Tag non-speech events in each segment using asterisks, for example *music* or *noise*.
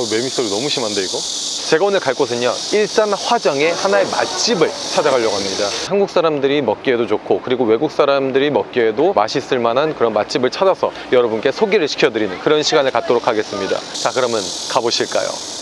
아우 매미소리 너무 심한데 이거? 제가 오늘 갈 곳은요 일산 화정의 하나의 맛집을 찾아가려고 합니다 한국 사람들이 먹기에도 좋고 그리고 외국 사람들이 먹기에도 맛있을 만한 그런 맛집을 찾아서 여러분께 소개를 시켜드리는 그런 시간을 갖도록 하겠습니다 자 그러면 가보실까요?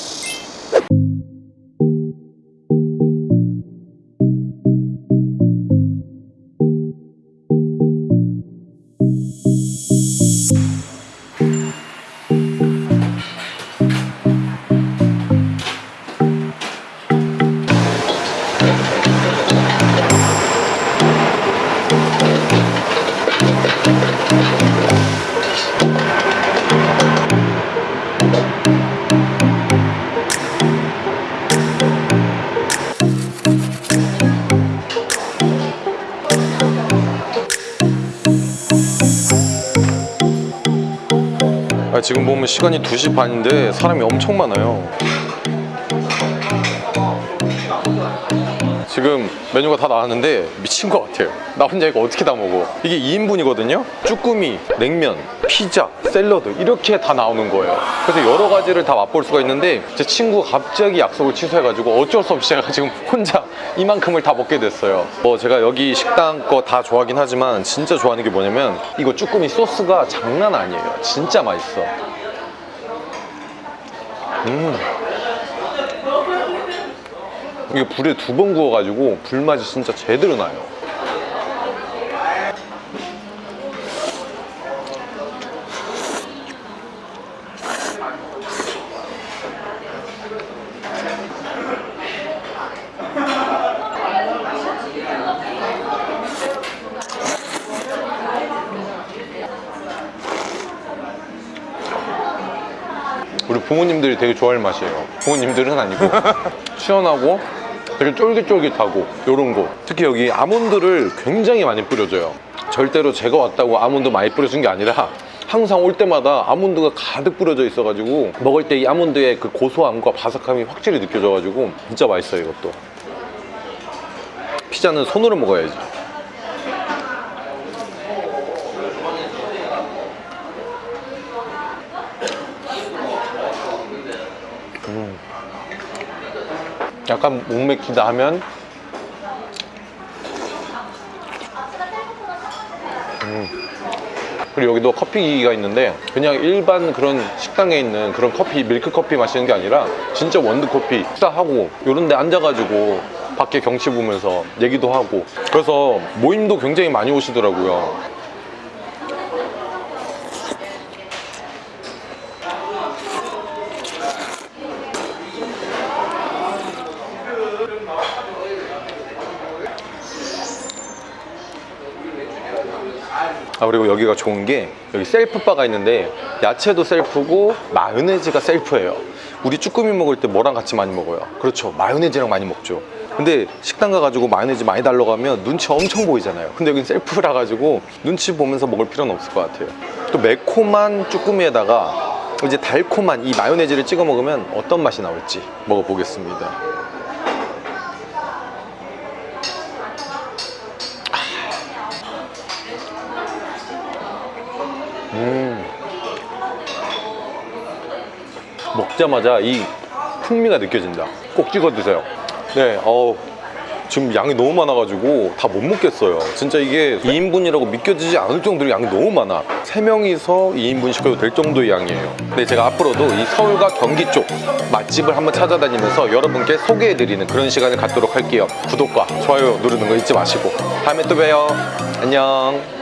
지금 보면 시간이 2시 반인데 사람이 엄청 많아요 지금 메뉴가 다 나왔는데 미친 것 같아요. 나 혼자 이거 어떻게 다 먹어? 이게 2인분이거든요? 쭈꾸미, 냉면, 피자, 샐러드 이렇게 다 나오는 거예요. 그래서 여러 가지를 다 맛볼 수가 있는데 제 친구가 갑자기 약속을 취소해가지고 어쩔 수 없이 *laughs* 제가 지금 혼자 이만큼을 다 먹게 됐어요. 뭐 제가 여기 식당 거 다 좋아하긴 하지만 진짜 좋아하는 게 뭐냐면 이거 쭈꾸미 소스가 장난 아니에요. 진짜 맛있어. 음 이게 불에 두 번 구워가지고 불맛이 진짜 제대로 나요. 우리 부모님들이 되게 좋아할 맛이에요. 부모님들은 아니고. *laughs* 시원하고 되게 쫄깃쫄깃하고 요런 거. 특히 여기 아몬드를 굉장히 많이 뿌려줘요. 절대로 제가 왔다고 아몬드 많이 뿌려준 게 아니라 항상 올 때마다 아몬드가 가득 뿌려져 있어가지고 먹을 때 이 아몬드의 그 고소함과 바삭함이 확실히 느껴져가지고 진짜 맛있어요 이것도. 피자는 손으로 먹어야지 약간 목 맥히다 하면 음. 그리고 여기도 커피 기기가 있는데 그냥 일반 그런 식당에 있는 그런 커피 밀크 커피 마시는 게 아니라 진짜 원두 커피 식사하고 이런 데 앉아가지고 밖에 경치 보면서 얘기도 하고 그래서 모임도 굉장히 많이 오시더라고요 아 그리고 여기가 좋은 게 여기 셀프바가 있는데 야채도 셀프고 마요네즈가 셀프예요. 우리 쭈꾸미 먹을 때 뭐랑 같이 많이 먹어요? 그렇죠. 마요네즈랑 많이 먹죠. 근데 식당 가가지고 마요네즈 많이 달라고 하면 눈치 엄청 보이잖아요. 근데 여긴 셀프라 가지고 눈치 보면서 먹을 필요는 없을 것 같아요. 또 매콤한 쭈꾸미에다가 이제 달콤한 이 마요네즈를 찍어 먹으면 어떤 맛이 나올지 먹어보겠습니다 음. 먹자마자 이 풍미가 느껴진다. 꼭 찍어 드세요. 네 어우 지금 양이 너무 많아가지고 다 못 먹겠어요. 진짜 이게 2인분이라고 믿겨지지 않을 정도로 양이 너무 많아. 3명이서 2인분 시켜도 될 정도의 양이에요. 근데 제가 앞으로도 이 서울과 경기 쪽 맛집을 한번 찾아다니면서 여러분께 소개해드리는 그런 시간을 갖도록 할게요. 구독과 좋아요 누르는 거 잊지 마시고. 다음에 또 봬요. 안녕